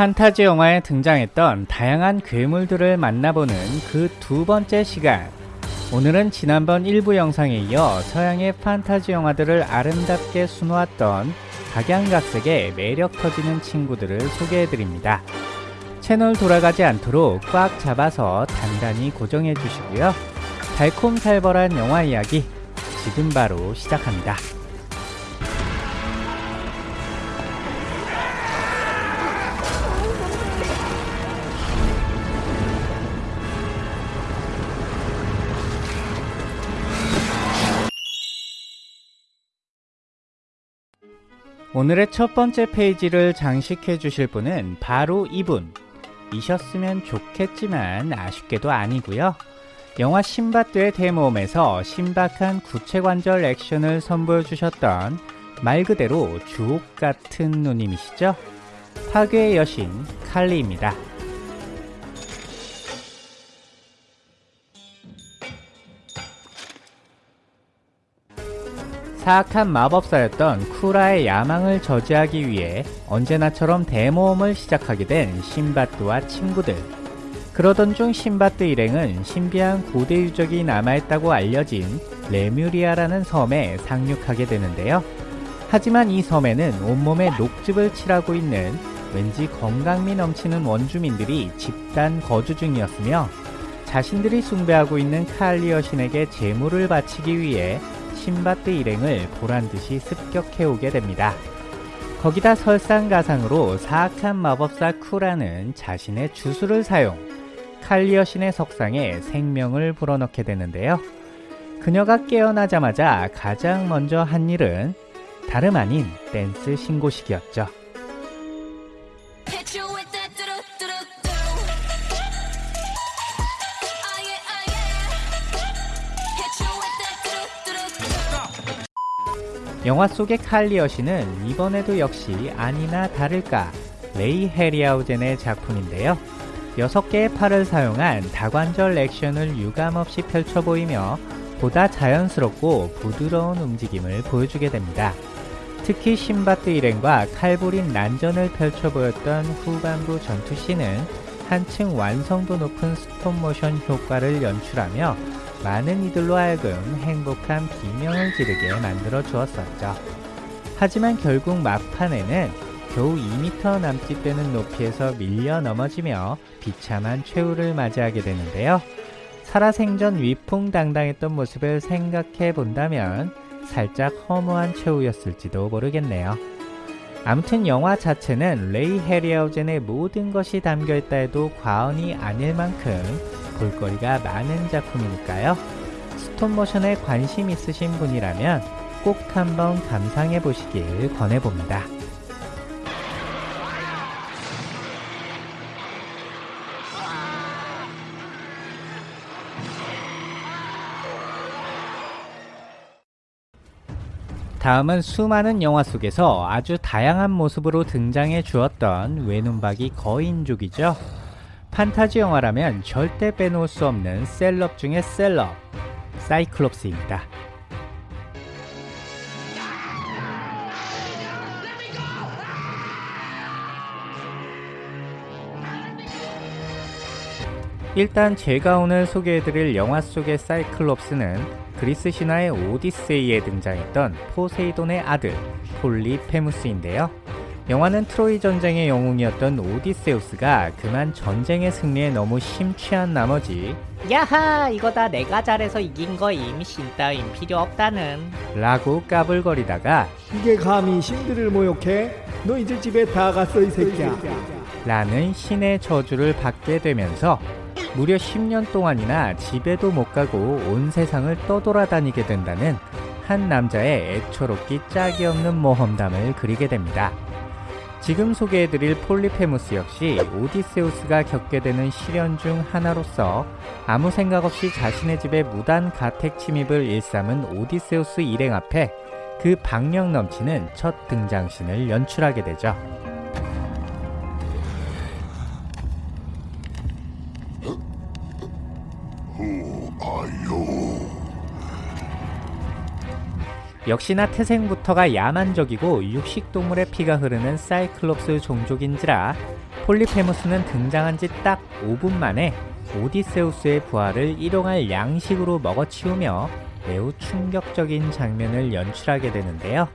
판타지 영화에 등장했던 다양한 괴물들을 만나보는 그 두 번째 시간. 오늘은 지난번 일부 영상에 이어 서양의 판타지 영화들을 아름답게 수놓았던 각양각색의 매력 터지는 친구들을 소개해드립니다. 채널 돌아가지 않도록 꽉 잡아서 단단히 고정해 주시고요. 달콤살벌한 영화 이야기 지금 바로 시작합니다. 오늘의 첫 번째 페이지를 장식해 주실 분은 바로 이분. 이셨으면 좋겠지만 아쉽게도 아니고요. 영화 신밧드의 대모험에서 신박한 구체관절 액션을 선보여 주셨던 말 그대로 주옥 같은 누님이시죠? 파괴의 여신 칼리입니다 사악한 마법사였던 쿠라의 야망을 저지하기 위해 언제나처럼 대모험을 시작하게 된 신밧드와 친구들. 그러던 중 신밧드 일행은 신비한 고대 유적이 남아있다고 알려진 레뮤리아라는 섬에 상륙하게 되는데요. 하지만 이 섬에는 온몸에 녹즙을 칠하고 있는 왠지 건강미 넘치는 원주민들이 집단 거주 중이었으며 자신들이 숭배하고 있는 칼리 여신에게 제물을 바치기 위해 신바트 일행을 보란듯이 습격해오게 됩니다. 거기다 설상가상으로 사악한 마법사 쿠라는 자신의 주술을 사용, 칼리어 신의 석상에 생명을 불어넣게 되는데요. 그녀가 깨어나자마자 가장 먼저 한 일은 다름 아닌 댄스 신고식이었죠. 영화 속의 칼리 여신은 이번에도 역시 아니나 다를까 레이 해리하우젠의 작품인데요. 6개의 팔을 사용한 다관절 액션을 유감없이 펼쳐 보이며 보다 자연스럽고 부드러운 움직임을 보여주게 됩니다. 특히 신밧드 일행과 칼부림 난전을 펼쳐 보였던 후반부 전투씬은 한층 완성도 높은 스톱모션 효과를 연출하며 많은 이들로 하여금 행복한 비명을 지르게 만들어 주었었죠. 하지만 결국 막판에는 겨우 2m 남짓 되는 높이에서 밀려 넘어지며 비참한 최후를 맞이하게 되는데요. 살아생전 위풍당당했던 모습을 생각해 본다면 살짝 허무한 최후였을지도 모르겠네요. 아무튼 영화 자체는 레이 헤리아우젠의 모든 것이 담겨있다 해도 과언이 아닐 만큼 볼거리가 많은 작품이니까요. 스톱모션에 관심 있으신 분이라면 꼭 한번 감상해 보시길 권해봅니다. 다음은 수많은 영화 속에서 아주 다양한 모습으로 등장해 주었던 외눈박이 거인족이죠. 판타지 영화라면 절대 빼놓을 수 없는 셀럽 중의 셀럽, 사이클롭스입니다. 일단 제가 오늘 소개해드릴 영화 속의 사이클롭스는 그리스 신화의 오디세이에 등장했던 포세이돈의 아들 폴리페무스인데요. 영화는 트로이 전쟁의 영웅이었던 오디세우스가 그만 전쟁의 승리에 너무 심취한 나머지 야하 이거 다 내가 잘해서 이긴 거임 신 따윈 필요 없다는 라고 까불거리다가 이게 감히 신들을 모욕해? 너 이제 집에 다 갔어 이 새끼야 라는 신의 저주를 받게 되면서 무려 10년 동안이나 집에도 못 가고 온 세상을 떠돌아다니게 된다는 한 남자의 애처롭기 짝이 없는 모험담을 그리게 됩니다. 지금 소개해드릴 폴리페무스 역시 오디세우스가 겪게 되는 시련 중 하나로서 아무 생각 없이 자신의 집에 무단 가택 침입을 일삼은 오디세우스 일행 앞에 그 박력 넘치는 첫 등장신을 연출하게 되죠. 역시나 태생부터가 야만적이고 육식동물의 피가 흐르는 사이클롭스 종족인지라 폴리페무스는 등장한 지 딱 5분 만에 오디세우스의 부하를 일용할 양식으로 먹어치우며 매우 충격적인 장면을 연출하게 되는데요.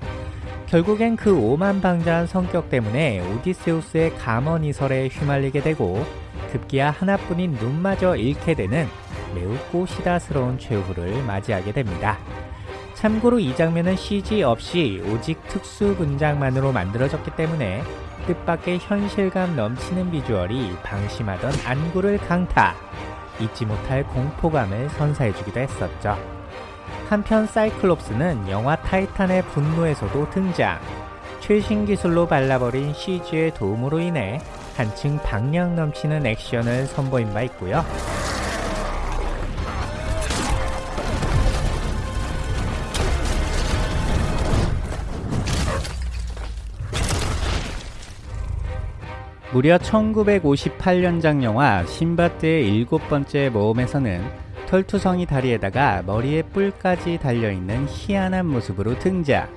결국엔 그 오만방자한 성격 때문에 오디세우스의 감언이설에 휘말리게 되고 급기야 하나뿐인 눈마저 잃게 되는 매우 꼬시다스러운 최후를 맞이하게 됩니다. 참고로 이 장면은 CG 없이 오직 특수 분장만으로 만들어졌기 때문에 뜻밖의 현실감 넘치는 비주얼이 방심하던 안구를 강타, 잊지 못할 공포감을 선사해주기도 했었죠. 한편 사이클롭스는 영화 타이탄의 분노에서도 등장. 최신 기술로 발라버린 CG의 도움으로 인해 한층 방력 넘치는 액션을 선보인 바 있고요. 무려 1958년작 영화 신바트의 일곱 번째 모험에서는 털투성이 다리에다가 머리에 뿔까지 달려있는 희한한 모습으로 등장.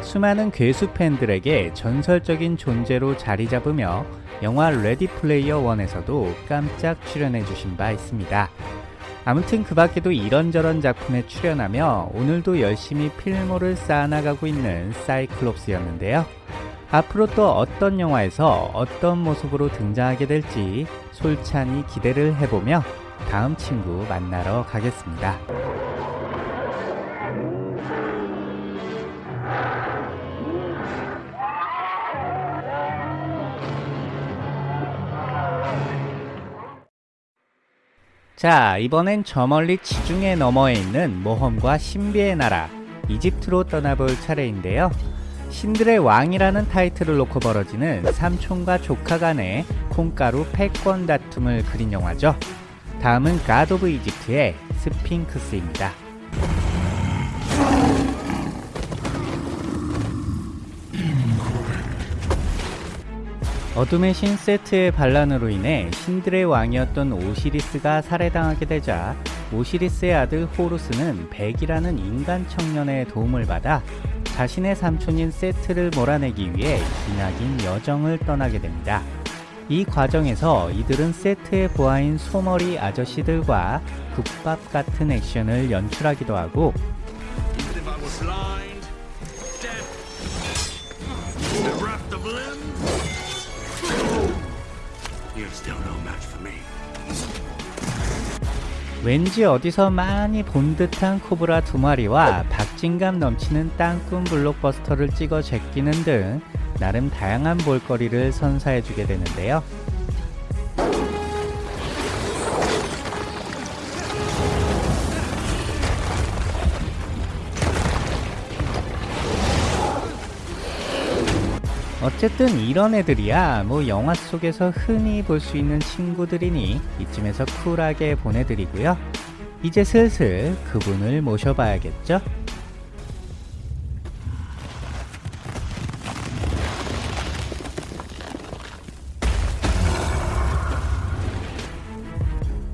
수많은 괴수 팬들에게 전설적인 존재로 자리 잡으며 영화 레디 플레이어 1에서도 깜짝 출연해 주신 바 있습니다. 아무튼 그 밖에도 이런저런 작품에 출연하며 오늘도 열심히 필모를 쌓아나가고 있는 사이클롭스였는데요. 앞으로 또 어떤 영화에서 어떤 모습으로 등장하게 될지 솔찬히 기대를 해보며 다음 친구 만나러 가겠습니다. 자, 이번엔 저 멀리 지중해 너머에 있는 모험과 신비의 나라, 이집트로 떠나볼 차례인데요. 신들의 왕이라는 타이틀을 놓고 벌어지는 삼촌과 조카 간의 콩가루 패권 다툼을 그린 영화죠. 다음은 갓 오브 이집트의 스핑크스입니다. 어둠의 신 세트의 반란으로 인해 신들의 왕이었던 오시리스가 살해당하게 되자 오시리스의 아들 호루스는 백이라는 인간 청년의 도움을 받아 자신의 삼촌인 세트를 몰아내기 위해 기나긴 여정을 떠나게 됩니다. 이 과정에서 이들은 세트의 부하인 소머리 아저씨들과 국밥 같은 액션을 연출하기도 하고 왠지 어디서 많이 본 듯한 코브라 두 마리와 박진감 넘치는 땅꾼 블록버스터를 찍어 제끼는 등 나름 다양한 볼거리를 선사해주게 되는데요. 어쨌든 이런 애들이야 뭐 영화 속에서 흔히 볼 수 있는 친구들이니 이쯤에서 쿨하게 보내드리고요. 이제 슬슬 그분을 모셔봐야겠죠?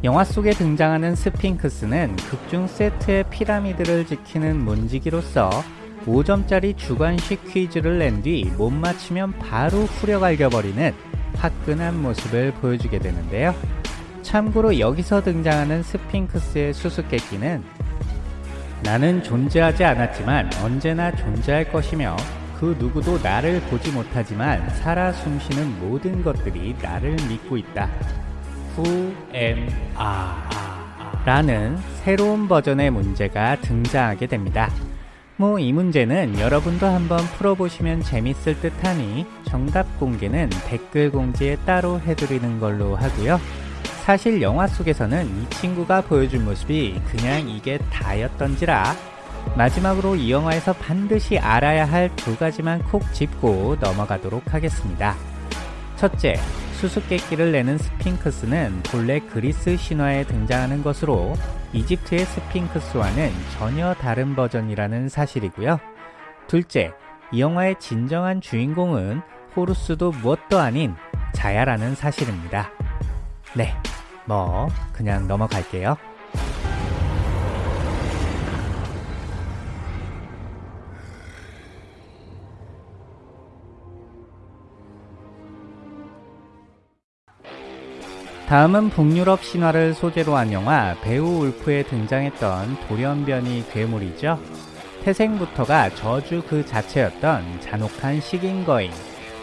영화 속에 등장하는 스핑크스는 극중 세트의 피라미드를 지키는 문지기로서 5점짜리 주관식 퀴즈를 낸 뒤 못 맞히면 바로 후려갈겨버리는 화끈한 모습을 보여주게 되는데요. 참고로 여기서 등장하는 스핑크스의 수수께끼는 나는 존재하지 않았지만 언제나 존재할 것이며 그 누구도 나를 보지 못하지만 살아 숨쉬는 모든 것들이 나를 믿고 있다. Who am I? 라는 새로운 버전의 문제가 등장하게 됩니다. 뭐 이 문제는 여러분도 한번 풀어보시면 재밌을 듯하니 정답 공개는 댓글 공지에 따로 해드리는 걸로 하고요. 사실 영화 속에서는 이 친구가 보여준 모습이 그냥 이게 다였던지라 마지막으로 이 영화에서 반드시 알아야 할 두 가지만 콕 짚고 넘어가도록 하겠습니다. 첫째, 수수께끼를 내는 스핑크스는 본래 그리스 신화에 등장하는 것으로 이집트의 스핑크스와는 전혀 다른 버전이라는 사실이고요. 둘째, 이 영화의 진정한 주인공은 호루스도 무엇도 아닌 자야라는 사실입니다. 네, 뭐 그냥 넘어갈게요. 다음은 북유럽 신화를 소재로 한 영화 배우 울프에 등장했던 돌연변이 괴물이죠. 태생부터가 저주 그 자체였던 잔혹한 식인 거인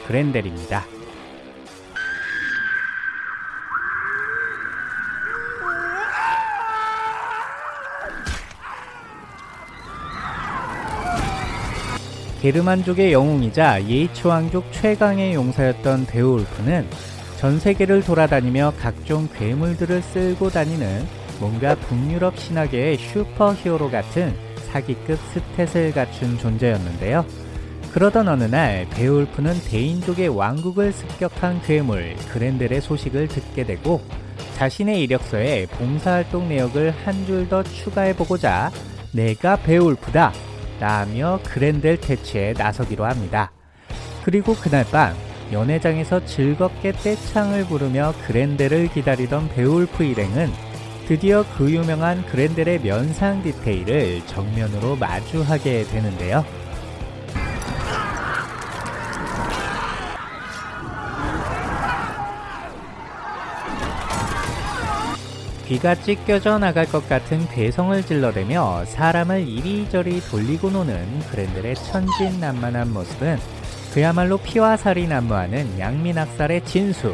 그렌델입니다. 게르만족의 영웅이자 예이츠 왕족 최강의 용사였던 베오울프는 전 세계를 돌아다니며 각종 괴물들을 쓸고 다니는 뭔가 북유럽 신화계의 슈퍼히어로 같은 사기급 stat을 갖춘 존재였는데요. 그러던 어느 날 베오울프는 데인족의 왕국을 습격한 괴물 그렌델의 소식을 듣게 되고 자신의 이력서에 봉사활동 내역을 한 줄 더 추가해보고자 내가 베오울프다 라며 그렌델 퇴치에 나서기로 합니다. 그리고 그날 밤 연회장에서 즐겁게 떼창을 부르며 그렌델을 기다리던 베오울프 일행은 드디어 그 유명한 그렌델의 면상 디테일을 정면으로 마주하게 되는데요. 귀가 찢겨져 나갈 것 같은 괴성을 질러대며 사람을 이리저리 돌리고 노는 그랜들의 천진난만한 모습은 그야말로 피와 살이 난무하는 양민학살의 진수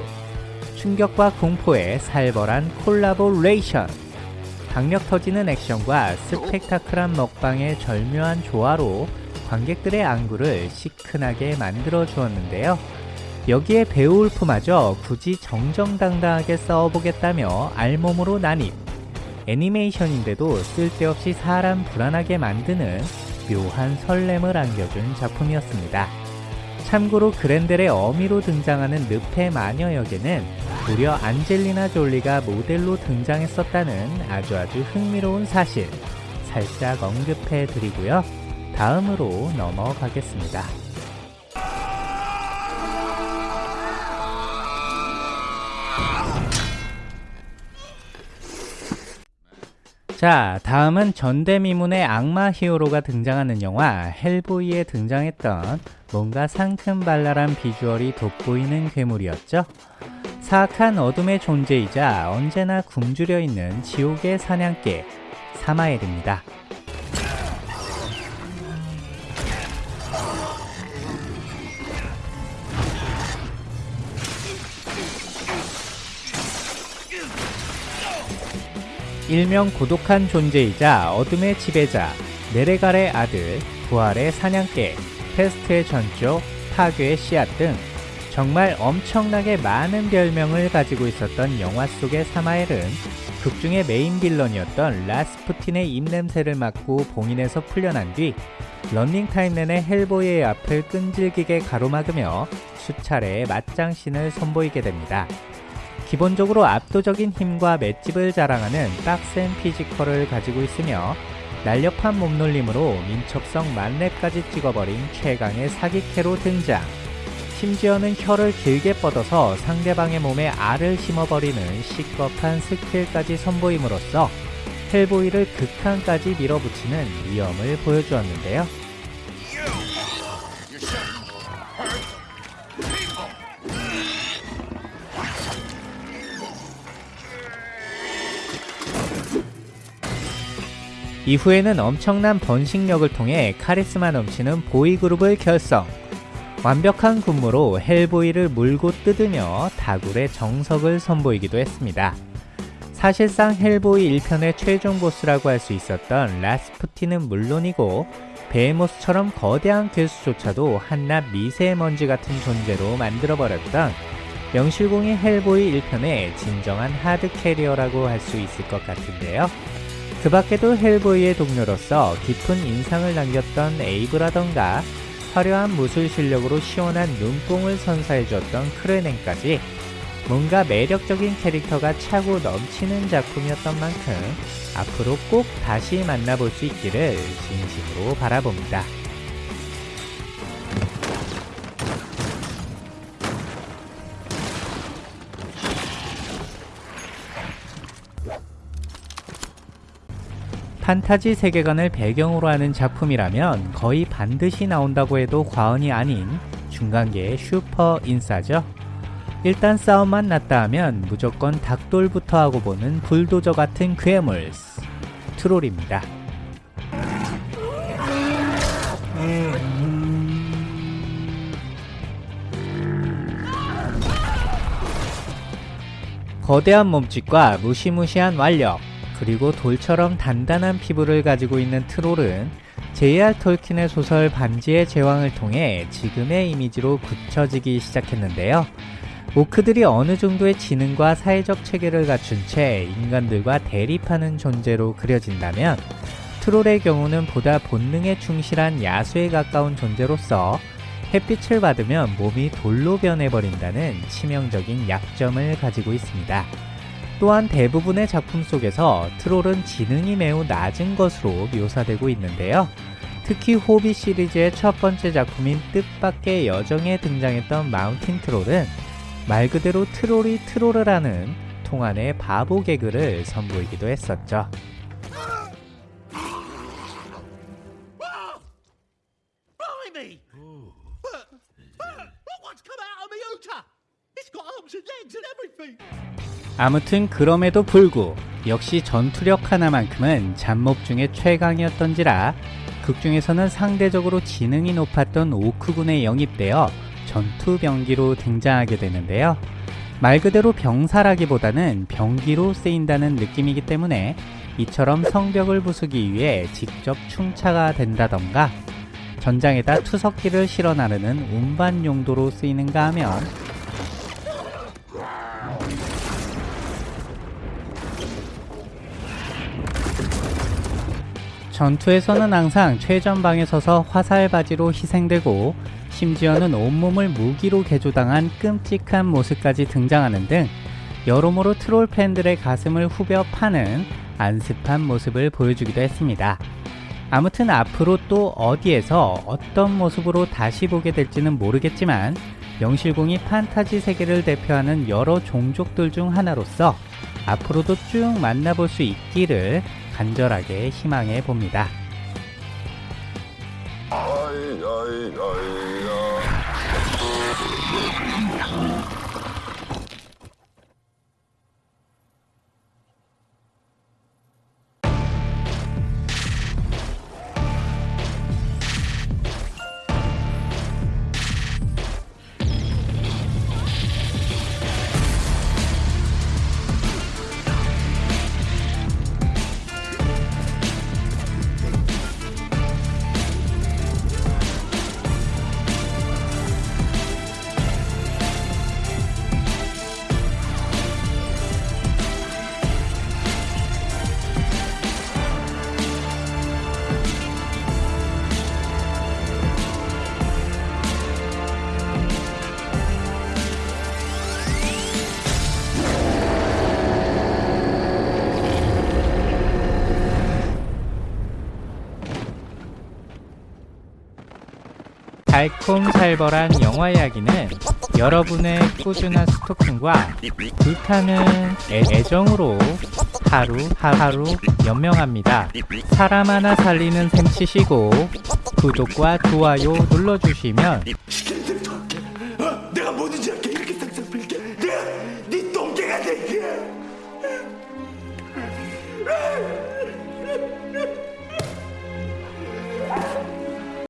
충격과 공포의 살벌한 콜라보레이션 강력 터지는 액션과 스펙타클한 먹방의 절묘한 조화로 관객들의 안구를 시큰하게 만들어 주었는데요. 여기에 베오울프마저 굳이 정정당당하게 싸워보겠다며 알몸으로 난입 애니메이션인데도 쓸데없이 사람 불안하게 만드는 묘한 설렘을 안겨준 작품이었습니다. 참고로 그랜델의 어미로 등장하는 늪의 마녀 역에는 무려 안젤리나 졸리가 모델로 등장했었다는 아주 아주 흥미로운 사실 살짝 언급해 드리고요. 다음으로 넘어가겠습니다. 자, 다음은 전대미문의 악마 히어로가 등장하는 영화 헬보이에 등장했던 뭔가 상큼발랄한 비주얼이 돋보이는 괴물이었죠. 사악한 어둠의 존재이자 언제나 굶주려 있는 지옥의 사냥개 사마엘입니다. 일명 고독한 존재이자 어둠의 지배자, 네르갈의 아들, 부활의 사냥개, 페스트의 전조, 파괴의 씨앗 등 정말 엄청나게 많은 별명을 가지고 있었던 영화 속의 사마엘은 극중의 메인 villain이었던 라스푸틴의 입냄새를 맡고 봉인에서 풀려난 뒤 런닝타임 내내 헬보이의 앞을 끈질기게 가로막으며 수차례의 맞짱신을 선보이게 됩니다. 기본적으로 압도적인 힘과 맷집을 자랑하는 빡센 피지컬을 가지고 있으며 날렵한 몸놀림으로 민첩성 만렙까지 찍어버린 최강의 사기캐로 등장 심지어는 혀를 길게 뻗어서 상대방의 몸에 알을 심어버리는 시겁한 스킬까지 선보임으로써 헬보이를 극한까지 밀어붙이는 위험을 보여주었는데요. 이후에는 엄청난 번식력을 통해 카리스마 넘치는 보이그룹을 결성. 완벽한 군무로 헬보이를 물고 뜯으며 다굴의 정석을 선보이기도 했습니다. 사실상 헬보이 1편의 최종 보스라고 할 수 있었던 라스푸틴은 물론이고 베헤모스처럼 거대한 괴수조차도 한낱 미세먼지 같은 존재로 만들어버렸던 명실공히 헬보이 1편의 진정한 hard carrier라고 할 수 있을 것 같은데요. 그 밖에도 헬보이의 동료로서 깊은 인상을 남겼던 에이브라던가 화려한 무술 실력으로 시원한 눈뽕을 선사해줬던 크레넨까지 뭔가 매력적인 캐릭터가 차고 넘치는 작품이었던 만큼 앞으로 꼭 다시 만나볼 수 있기를 진심으로 바라봅니다. 판타지 세계관을 배경으로 하는 작품이라면 거의 반드시 나온다고 해도 과언이 아닌 중간계의 슈퍼 인싸죠. 일단 싸움만 났다 하면 무조건 닭돌부터 하고 보는 불도저 같은 괴물 트롤입니다. 거대한 몸집과 무시무시한 완력, 그리고 돌처럼 단단한 피부를 가지고 있는 트롤은 J.R. 톨킨의 소설 반지의 제왕을 통해 지금의 이미지로 굳혀지기 시작했는데요. 오크들이 어느 정도의 지능과 사회적 체계를 갖춘 채 인간들과 대립하는 존재로 그려진다면 트롤의 경우는 보다 본능에 충실한 야수에 가까운 존재로서 햇빛을 받으면 몸이 돌로 변해버린다는 치명적인 약점을 가지고 있습니다. 또한 대부분의 작품 속에서 트롤은 지능이 매우 낮은 것으로 묘사되고 있는데요. 특히 호비 시리즈의 첫 번째 작품인 뜻밖의 여정에 등장했던 마운틴 트롤은 말 그대로 트롤이 트롤을 하는 통안의 바보 개그를 선보이기도 했었죠. 아무튼 그럼에도 불구 역시 전투력 하나만큼은 잡몹 중에 최강이었던지라 극중에서는 상대적으로 지능이 높았던 오크군에 영입되어 전투 병기로 등장하게 되는데요. 말 그대로 병사라기보다는 병기로 쓰인다는 느낌이기 때문에 이처럼 성벽을 부수기 위해 직접 충차가 된다던가 전장에다 투석기를 실어 나르는 운반 용도로 쓰이는가 하면 전투에서는 항상 최전방에 서서 화살바지로 희생되고 심지어는 온몸을 무기로 개조당한 끔찍한 모습까지 등장하는 등 여러모로 트롤 팬들의 가슴을 후벼 파는 안습한 모습을 보여주기도 했습니다. 아무튼 앞으로 또 어디에서 어떤 모습으로 다시 보게 될지는 모르겠지만 명실공히 판타지 세계를 대표하는 여러 종족들 중 하나로서 앞으로도 쭉 만나볼 수 있기를 간절하게 희망해 봅니다. 달콤살벌한 영화 이야기는 여러분의 꾸준한 스토킹과 불타는 애, 애정으로 하루 하루 연명합니다. 사람 하나 살리는 셈 치시고 구독과 좋아요 눌러주시면 내가 뭐든지!